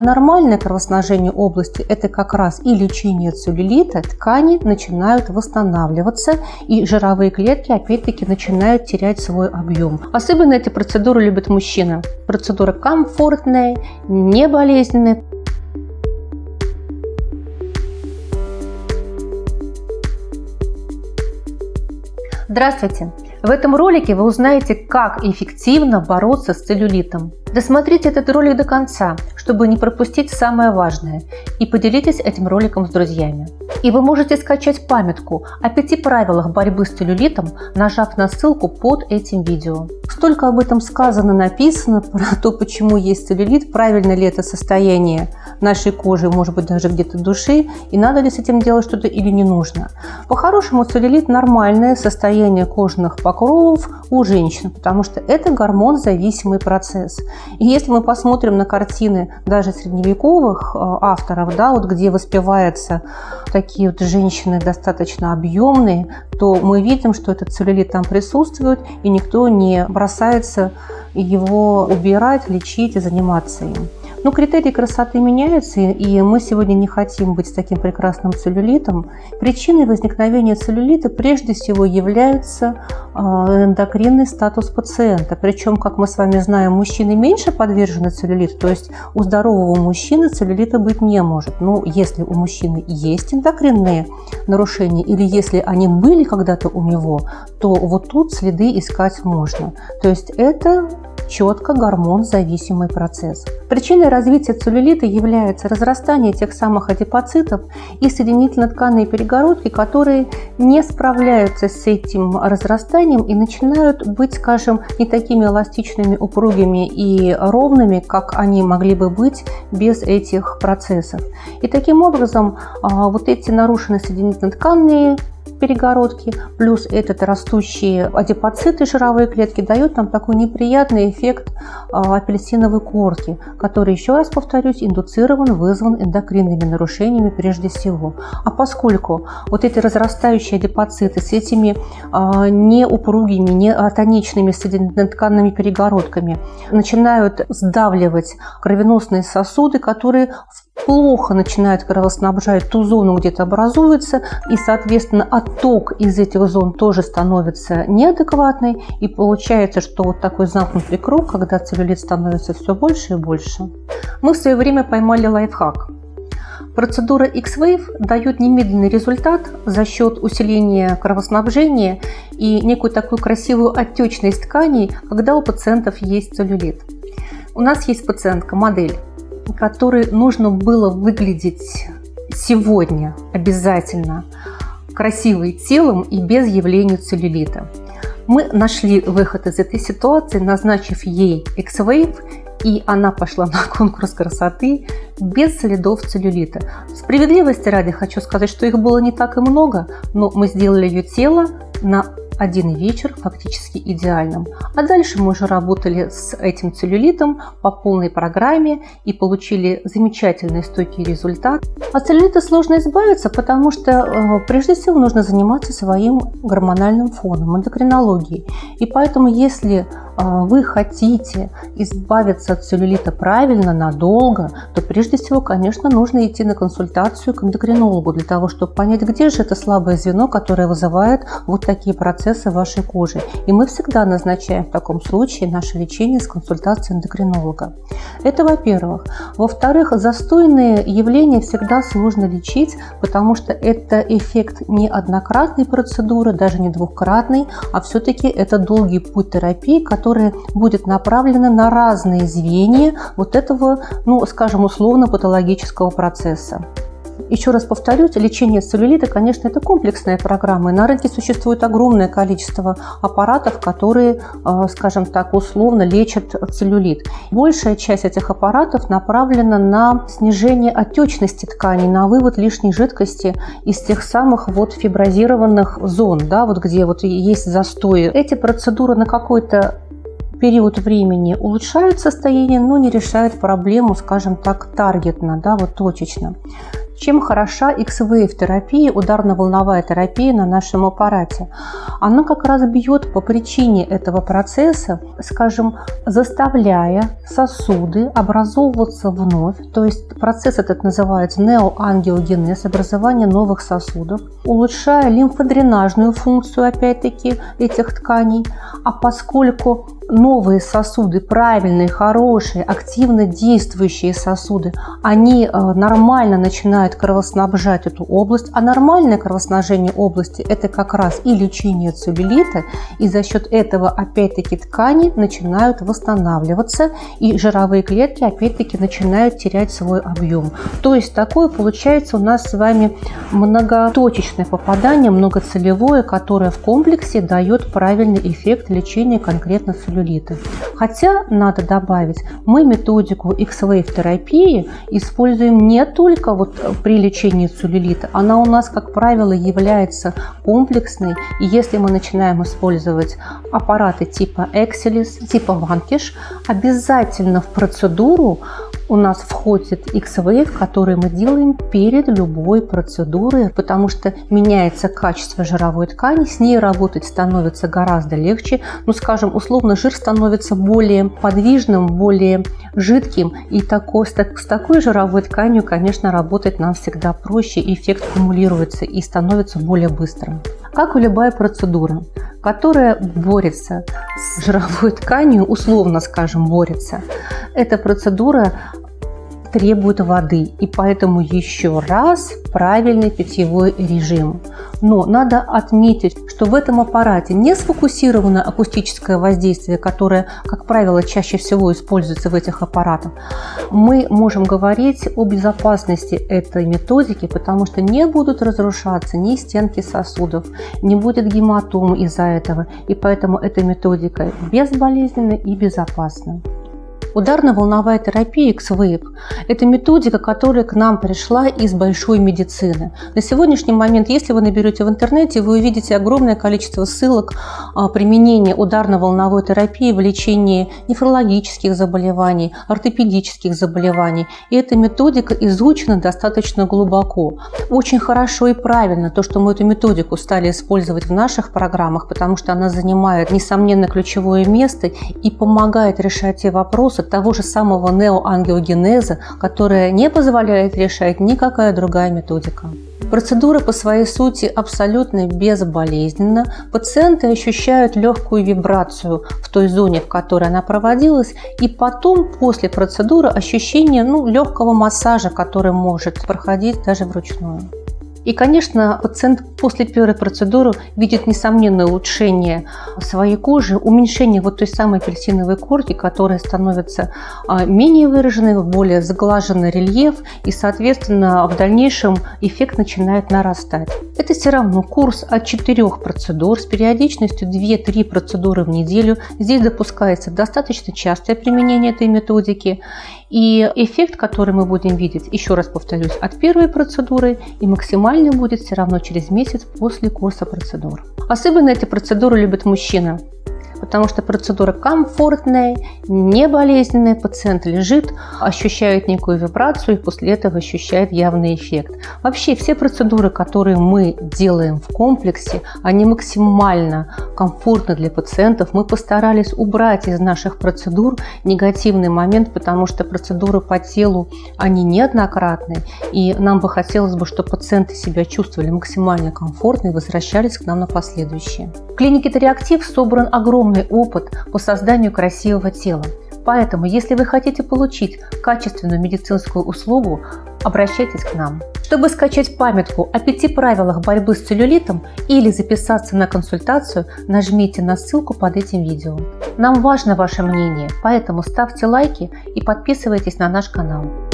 Нормальное кровоснабжение области – это как раз и лечение целлюлита, ткани начинают восстанавливаться, и жировые клетки опять-таки начинают терять свой объем. Особенно эти процедуры любят мужчины. Процедура комфортная, не болезненная. Здравствуйте! В этом ролике вы узнаете, как эффективно бороться с целлюлитом. Досмотрите этот ролик до конца, чтобы не пропустить самое важное, и поделитесь этим роликом с друзьями. И вы можете скачать памятку о пяти правилах борьбы с целлюлитом, нажав на ссылку под этим видео. Столько об этом сказано, написано, про то, почему есть целлюлит, правильно ли это состояние нашей кожи, может быть даже где-то души, и надо ли с этим делать что-то или не нужно. По-хорошему целлюлит нормальное состояние кожных покровов у женщин, потому что это гормон-зависимый процесс. И если мы посмотрим на картины даже средневековых э, авторов, да, вот где воспеваются такие вот женщины достаточно объемные, то мы видим, что этот целлюлит там присутствует, и никто не бросается его убирать, лечить и заниматься им. Но критерии красоты меняются, и мы сегодня не хотим быть таким прекрасным целлюлитом. Причиной возникновения целлюлита прежде всего является а, эндокринный статус пациента. Причем, как мы с вами знаем, мужчины меньше подвержены целлюлиту, то есть у здорового мужчины целлюлита быть не может. Но если у мужчины есть эндокринные нарушения или если они были когда-то у него, то вот тут следы искать можно. То есть это четко гормон-зависимый процесс. Причиной развития целлюлита является разрастание тех самых адипоцитов и соединительно-тканные перегородки, которые не справляются с этим разрастанием и начинают быть, скажем, не такими эластичными, упругими и ровными, как они могли бы быть без этих процессов. И таким образом а, вот эти нарушенные соединительно-тканные перегородки, плюс этот растущие адипоциты, жировые клетки, дают нам такой неприятный эффект а, апельсиновой корки, который, еще раз повторюсь, индуцирован, вызван эндокринными нарушениями прежде всего. А поскольку вот эти разрастающие адипоциты с этими а, неупругими, неатоничными соединительно-тканными перегородками начинают сдавливать кровеносные сосуды, которые плохо начинают кровоснабжать ту зону, где то образуется, и, соответственно, отток из этих зон тоже становится неадекватный, и получается, что вот такой замкнутый круг, когда целлюлит становится все больше и больше. Мы в свое время поймали лайфхак. Процедура X-Wave дает немедленный результат за счет усиления кровоснабжения и некую такую красивую отечность тканей, когда у пациентов есть целлюлит. У нас есть пациентка, модель, которой нужно было выглядеть сегодня обязательно красивой телом и без явления целлюлита. Мы нашли выход из этой ситуации, назначив ей X-Wave, и она пошла на конкурс красоты без следов целлюлита. Справедливости ради хочу сказать, что их было не так и много, но мы сделали ее тело на один вечер фактически идеальным. А дальше мы уже работали с этим целлюлитом по полной программе и получили замечательный стойкий результат. От целлюлита сложно избавиться, потому что э, прежде всего нужно заниматься своим гормональным фоном, эндокринологией. И поэтому если а, вы хотите избавиться от целлюлита правильно, надолго, то прежде всего, конечно, нужно идти на консультацию к эндокринологу для того, чтобы понять, где же это слабое звено, которое вызывает вот такие процессы в вашей коже. И мы всегда назначаем в таком случае наше лечение с консультацией эндокринолога. Это во-первых. Во-вторых, застойные явления всегда сложно лечить, потому что это эффект не однократной процедуры, даже не двухкратной, а все-таки это долгий путь терапии, который которая будет направлена на разные звенья вот этого, ну, скажем, условно-патологического процесса. Еще раз повторюсь, лечение целлюлита, конечно, это комплексная программа. На рынке существует огромное количество аппаратов, которые, э, скажем так, условно лечат целлюлит. Большая часть этих аппаратов направлена на снижение отечности тканей, на вывод лишней жидкости из тех самых вот фиброзированных зон, да, вот где вот есть застои. Эти процедуры на какой-то период времени улучшают состояние, но не решают проблему, скажем так, таргетно, да, вот точечно. Чем хороша X-Wave терапия, ударно-волновая терапия на нашем аппарате? Она как раз бьет по причине этого процесса, скажем, заставляя сосуды образовываться вновь, то есть процесс этот называется неоангиогенез, образование новых сосудов, улучшая лимфодренажную функцию, опять-таки, этих тканей, а поскольку новые сосуды, правильные, хорошие, активно действующие сосуды, они э, нормально начинают кровоснабжать эту область, а нормальное кровоснабжение области – это как раз и лечение целлюлита, и за счет этого опять-таки ткани начинают восстанавливаться, и жировые клетки опять-таки начинают терять свой объем. То есть такое получается у нас с вами многоточечное попадание, многоцелевое, которое в комплексе дает правильный эффект лечения конкретно целлюлита целлюлита. Хотя, надо добавить, мы методику X-Wave терапии используем не только вот при лечении целлюлита, она у нас, как правило, является комплексной. И если мы начинаем использовать аппараты типа Excelis, типа Vanquish, обязательно в процедуру у нас входит X-Wave, который мы делаем перед любой процедурой, потому что меняется качество жировой ткани, с ней работать становится гораздо легче. Ну, скажем, условно, жир становится более подвижным, более жидким, и такой, с, такой жировой тканью, конечно, работать нам всегда проще, эффект кумулируется и становится более быстрым. Как и любая процедура, которая борется с жировой тканью, условно скажем, борется, эта процедура требует воды, и поэтому еще раз правильный питьевой режим. Но надо отметить, что в этом аппарате не сфокусировано акустическое воздействие, которое, как правило, чаще всего используется в этих аппаратах. Мы можем говорить о безопасности этой методики, потому что не будут разрушаться ни стенки сосудов, не будет гематом из-за этого, и поэтому эта методика безболезненна и безопасна. Ударно-волновая терапия X-Wave – это методика, которая к нам пришла из большой медицины. На сегодняшний момент, если вы наберете в интернете, вы увидите огромное количество ссылок а, применения ударно-волновой терапии в лечении нефрологических заболеваний, ортопедических заболеваний. И эта методика изучена достаточно глубоко. Очень хорошо и правильно то, что мы эту методику стали использовать в наших программах, потому что она занимает, несомненно, ключевое место и помогает решать те вопросы, того же самого неоангиогенеза, которая не позволяет решать никакая другая методика. Процедура по своей сути абсолютно безболезненна. Пациенты ощущают легкую вибрацию в той зоне, в которой она проводилась, и потом, после процедуры, ощущение ну, легкого массажа, который может проходить даже вручную. И, конечно, пациент после первой процедуры видит несомненное улучшение своей кожи, уменьшение вот той самой апельсиновой корки, которая становится а, менее выраженной, более заглаженный рельеф, и, соответственно, в дальнейшем эффект начинает нарастать. Это все равно курс от 4 процедур с периодичностью 2-3 процедуры в неделю. Здесь допускается достаточно частое применение этой методики. И эффект, который мы будем видеть, еще раз повторюсь, от первой процедуры и максимальный будет все равно через месяц после курса процедур. Особенно эти процедуры любят мужчины потому что процедура комфортная, не болезненная, пациент лежит, ощущает некую вибрацию и после этого ощущает явный эффект. Вообще все процедуры, которые мы делаем в комплексе, они максимально комфортны для пациентов. Мы постарались убрать из наших процедур негативный момент, потому что процедуры по телу, они неоднократные, и нам бы хотелось бы, чтобы пациенты себя чувствовали максимально комфортно и возвращались к нам на последующие. В клинике Тореактив собран огромный огромный опыт по созданию красивого тела. Поэтому, если вы хотите получить качественную медицинскую услугу, обращайтесь к нам. Чтобы скачать памятку о пяти правилах борьбы с целлюлитом или записаться на консультацию, нажмите на ссылку под этим видео. Нам важно ваше мнение, поэтому ставьте лайки и подписывайтесь на наш канал.